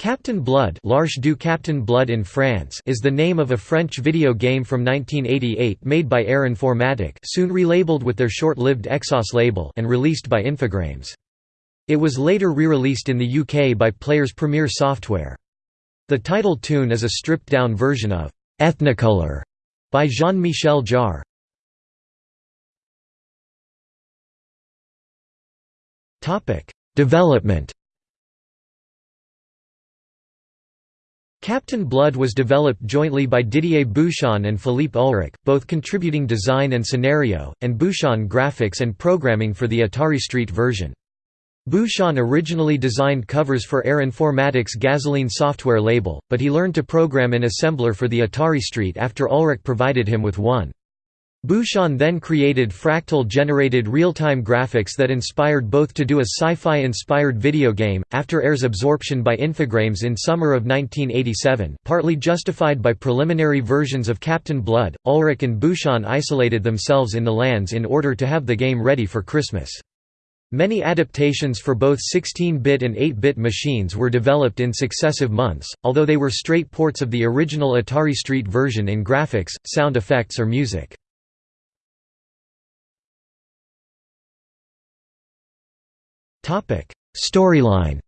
Captain Blood, du Captain Blood in France is the name of a French video game from 1988 made by ERE Informatique soon relabeled with their short-lived Exxos label and released by Infogrames. It was later re-released in the UK by Players Premier Software. The title tune is a stripped-down version of «Ethnicolor» by Jean-Michel Jarre. Topic: Development Captain Blood was developed jointly by Didier Bouchon and Philippe Ulrich, both contributing design and scenario, and Bouchon graphics and programming for the Atari ST version. Bouchon originally designed covers for ERE Informatique's Gasoline software label, but he learned to program in assembler for the Atari ST after Ulrich provided him with one. Bouchon then created fractal-generated real-time graphics that inspired both to do a sci-fi-inspired video game, after ERE's absorption by Infogrames in summer of 1987 partly justified by preliminary versions of Captain Blood, Ulrich and Bouchon isolated themselves in the Landes in order to have the game ready for Christmas. Many adaptations for both 16-bit and 8-bit machines were developed in successive months, although they were straight ports of the original Atari ST version in graphics, sound effects or music. Storyline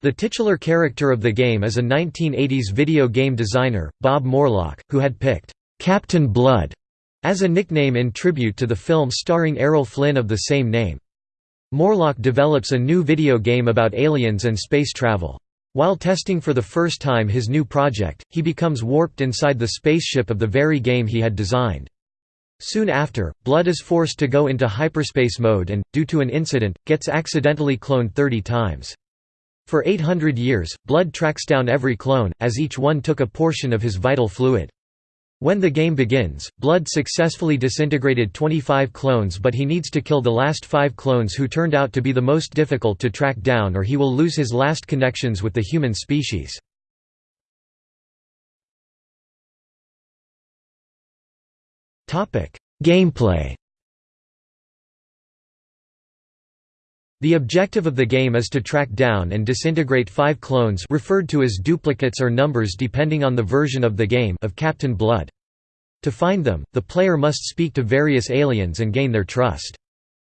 The titular character of the game is a 1980s video game designer, Bob Morlock, who had picked Captain Blood as a nickname in tribute to the film starring Errol Flynn of the same name. Morlock develops a new video game about aliens and space travel. While testing for the first time his new project, he becomes warped inside the spaceship of the very game he had designed. Soon after, Blood is forced to go into hyperspace mode and, due to an incident, gets accidentally cloned 30 times. For 800 years, Blood tracks down every clone, as each one took a portion of his vital fluid. When the game begins, Blood successfully disintegrated 25 clones but he needs to kill the last five clones who turned out to be the most difficult to track down or he will lose his last connections with the human species. Gameplay The objective of the game is to track down and disintegrate five clones referred to as duplicates or numbers depending on the version of the game of Captain Blood. To find them, the player must speak to various aliens and gain their trust.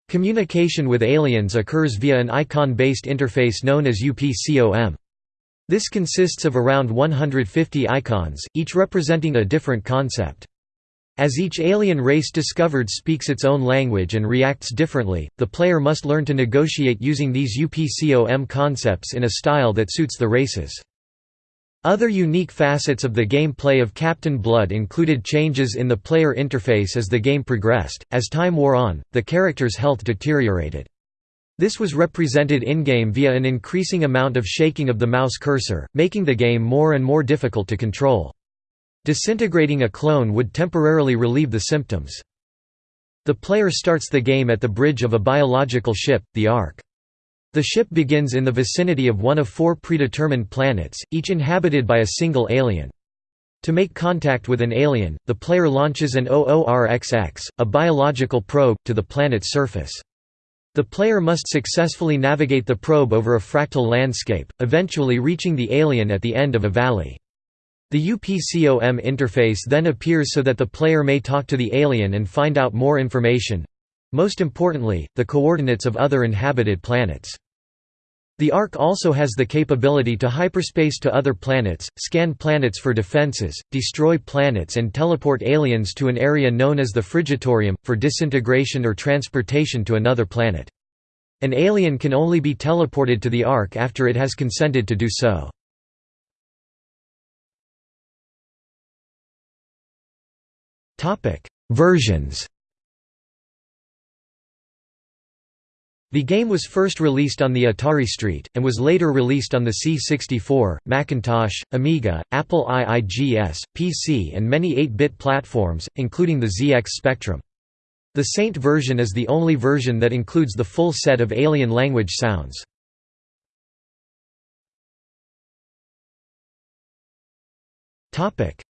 Communication with aliens occurs via an icon-based interface known as UPCOM. This consists of around 150 icons, each representing a different concept. As each alien race discovered speaks its own language and reacts differently, the player must learn to negotiate using these UPCOM concepts in a style that suits the races. Other unique facets of the gameplay of Captain Blood included changes in the player interface as the game progressed. As time wore on, the character's health deteriorated. This was represented in-game via an increasing amount of shaking of the mouse cursor, making the game more and more difficult to control. Disintegrating a clone would temporarily relieve the symptoms. The player starts the game at the bridge of a biological ship, the Ark. The ship begins in the vicinity of one of four predetermined planets, each inhabited by a single alien. To make contact with an alien, the player launches an OORXX, a biological probe, to the planet's surface. The player must successfully navigate the probe over a fractal landscape, eventually reaching the alien at the end of a valley. The UPCOM interface then appears so that the player may talk to the alien and find out more information—most importantly, the coordinates of other inhabited planets. The Ark also has the capability to hyperspace to other planets, scan planets for defenses, destroy planets and teleport aliens to an area known as the Frigitorium, for disintegration or transportation to another planet. An alien can only be teleported to the Ark after it has consented to do so. Versions. The game was first released on the Atari ST, and was later released on the C64, Macintosh, Amiga, Apple IIGS, PC and many 8-bit platforms, including the ZX Spectrum. The Saint version is the only version that includes the full set of alien language sounds.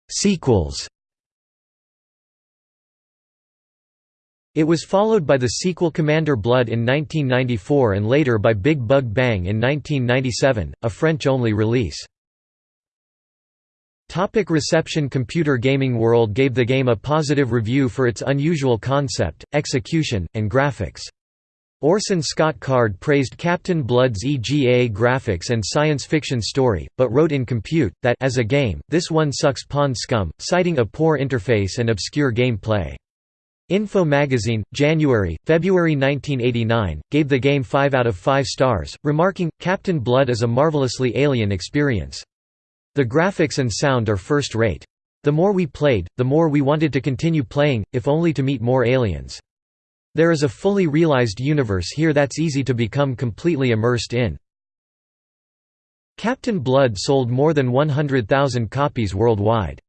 Sequels It was followed by the sequel Commander Blood in 1994 and later by Big Bug Bang in 1997, a French-only release. Topic reception Computer Gaming World gave the game a positive review for its unusual concept, execution, and graphics. Orson Scott Card praised Captain Blood's EGA graphics and science fiction story, but wrote in Compute, that as a game, this one sucks pond scum, citing a poor interface and obscure gameplay. Info Magazine, January, February 1989, gave the game 5 out of 5 stars, remarking, Captain Blood is a marvelously alien experience. The graphics and sound are first-rate. The more we played, the more we wanted to continue playing, if only to meet more aliens. There is a fully realized universe here that's easy to become completely immersed in. Captain Blood sold more than 100,000 copies worldwide.